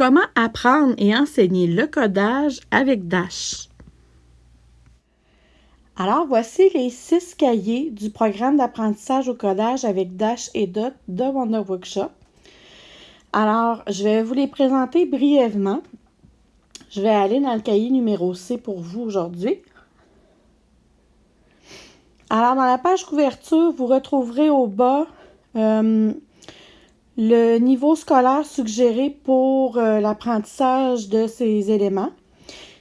Comment apprendre et enseigner le codage avec Dash? Alors, voici les six cahiers du programme d'apprentissage au codage avec Dash et Dot de Wonder Workshop. Alors, je vais vous les présenter brièvement. Je vais aller dans le cahier numéro C pour vous aujourd'hui. Alors, dans la page couverture, vous retrouverez au bas euh, le niveau scolaire suggéré pour euh, l'apprentissage de ces éléments.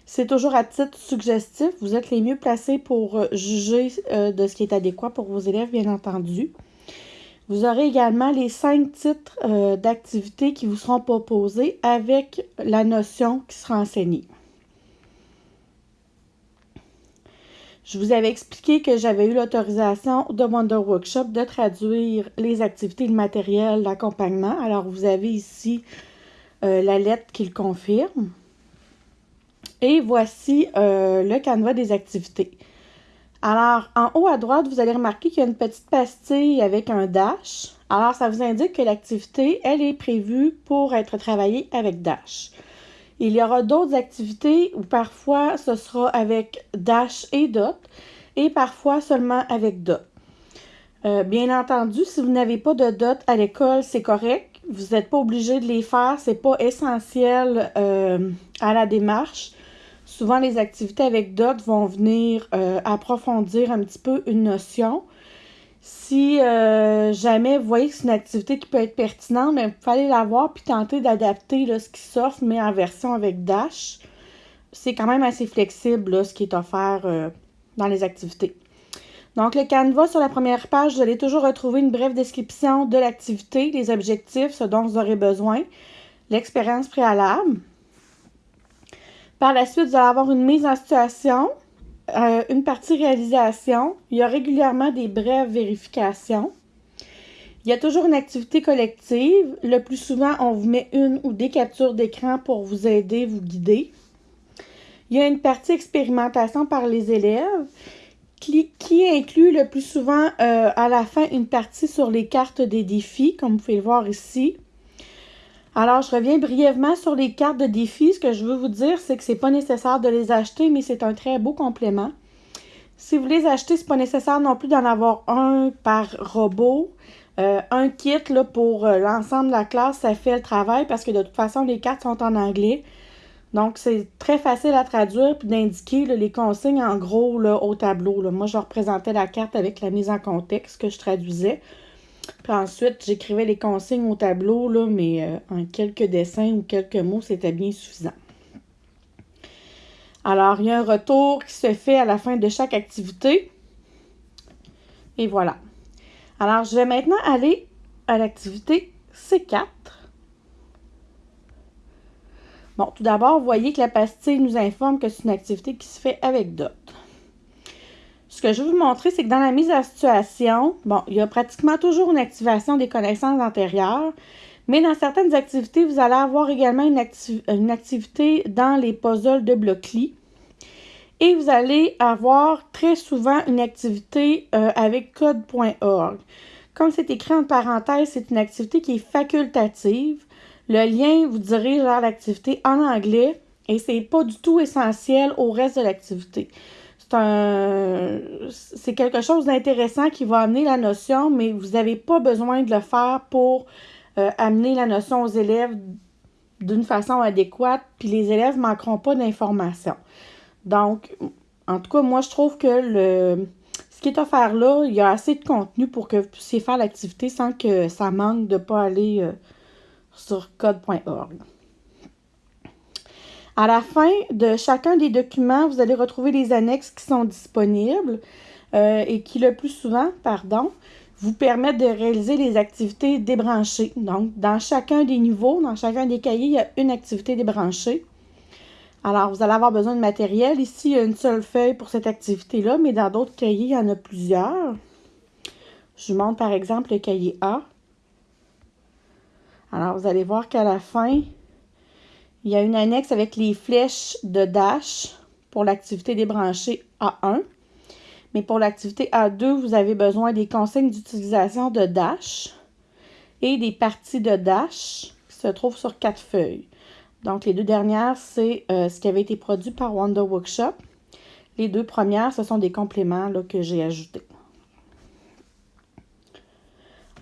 C'est toujours à titre suggestif. Vous êtes les mieux placés pour euh, juger euh, de ce qui est adéquat pour vos élèves, bien entendu. Vous aurez également les cinq titres d'activités qui vous seront proposés avec la notion qui sera enseignée. Je vous avais expliqué que j'avais eu l'autorisation de Wonder Workshop de traduire les activités, le matériel d'accompagnement. Alors, vous avez ici euh, la lettre qui le confirme. Et voici euh, le canevas des activités. Alors, en haut à droite, vous allez remarquer qu'il y a une petite pastille avec un dash. Alors, ça vous indique que l'activité, elle est prévue pour être travaillée avec dash. Il y aura d'autres activités où parfois ce sera avec Dash et Dot et parfois seulement avec Dot. Euh, bien entendu, si vous n'avez pas de Dot à l'école, c'est correct. Vous n'êtes pas obligé de les faire. Ce n'est pas essentiel euh, à la démarche. Souvent, les activités avec Dot vont venir euh, approfondir un petit peu une notion. Si euh, jamais vous voyez que c'est une activité qui peut être pertinente, il fallait la voir puis tenter d'adapter ce qui s'offre, mais en version avec Dash. C'est quand même assez flexible ce qui est offert euh, dans les activités. Donc, le canevas sur la première page, vous allez toujours retrouver une brève description de l'activité, les objectifs, ce dont vous aurez besoin, l'expérience préalable. Par la suite, vous allez avoir une mise en situation, euh, une partie réalisation. Il y a régulièrement des brèves vérifications. Il y a toujours une activité collective. Le plus souvent, on vous met une ou des captures d'écran pour vous aider, vous guider. Il y a une partie expérimentation par les élèves qui, inclut le plus souvent euh, à la fin une partie sur les cartes des défis, comme vous pouvez le voir ici. Alors, je reviens brièvement sur les cartes de défi. Ce que je veux vous dire, c'est que ce n'est pas nécessaire de les acheter, mais c'est un très beau complément. Si vous les achetez, ce n'est pas nécessaire non plus d'en avoir un par robot. Euh, un kit pour euh, l'ensemble de la classe, ça fait le travail parce que de toute façon, les cartes sont en anglais. Donc, c'est très facile à traduire puis d'indiquer les consignes en gros au tableau. Moi, je représentais la carte avec la mise en contexte que je traduisais. Puis ensuite, j'écrivais les consignes au tableau, là, mais euh, en quelques dessins ou quelques mots, c'était bien suffisant. Alors, il y a un retour qui se fait à la fin de chaque activité. Et voilà. Alors, je vais maintenant aller à l'activité C4. Bon, tout d'abord, vous voyez que la pastille nous informe que c'est une activité qui se fait avec Dot. Ce que je vais vous montrer, c'est que dans la mise à situation, bon, il y a pratiquement toujours une activation des connaissances antérieures, mais dans certaines activités, vous allez avoir également une, activité dans les puzzles de Blockly. Et vous allez avoir très souvent une activité euh, avec code.org. Comme c'est écrit en parenthèse, c'est une activité qui est facultative. Le lien vous dirige vers l'activité en anglais et c'est pas du tout essentiel au reste de l'activité c'est quelque chose d'intéressant qui va amener la notion, mais vous n'avez pas besoin de le faire pour euh, amener la notion aux élèves d'une façon adéquate, puis les élèves ne manqueront pas d'informations. Donc, en tout cas, moi, je trouve que ce qui est offert là, il y a assez de contenu pour que vous puissiez faire l'activité sans que ça manque de ne pas aller euh, sur code.org. À la fin de chacun des documents, vous allez retrouver les annexes qui sont disponibles euh, et qui, le plus souvent, pardon, vous permettent de réaliser les activités débranchées. Donc, dans chacun des niveaux, dans chacun des cahiers, il y a une activité débranchée. Alors, vous allez avoir besoin de matériel. Ici, il y a une seule feuille pour cette activité-là, mais dans d'autres cahiers, il y en a plusieurs. Je vous montre par exemple le cahier A. Alors, vous allez voir qu'à la fin, il y a une annexe avec les flèches de Dash pour l'activité débranchée A1. Mais pour l'activité A2, vous avez besoin des consignes d'utilisation de Dash et des parties de Dash qui se trouvent sur quatre feuilles. Donc, les deux dernières, c'est ce qui avait été produit par Wonder Workshop. Les deux premières, ce sont des compléments que j'ai ajoutés.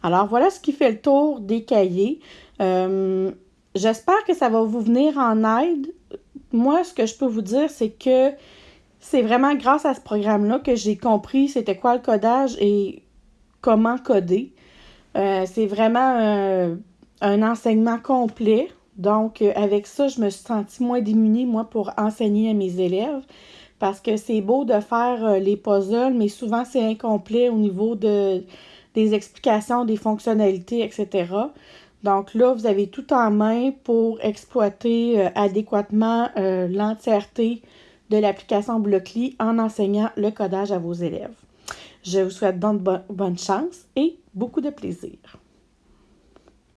Alors, voilà ce qui fait le tour des cahiers. J'espère que ça va vous venir en aide. Moi, ce que je peux vous dire, c'est que c'est vraiment grâce à ce programme-là que j'ai compris c'était quoi le codage et comment coder. Euh, c'est vraiment un enseignement complet. Donc, euh, avec ça, je me suis sentie moins démunie, moi, pour enseigner à mes élèves. Parce que c'est beau de faire euh, les puzzles, mais souvent c'est incomplet au niveau de, des explications, des fonctionnalités, etc. Donc là, vous avez tout en main pour exploiter adéquatement l'entièreté de l'application Blockly en enseignant le codage à vos élèves. Je vous souhaite donc bonne chance et beaucoup de plaisir.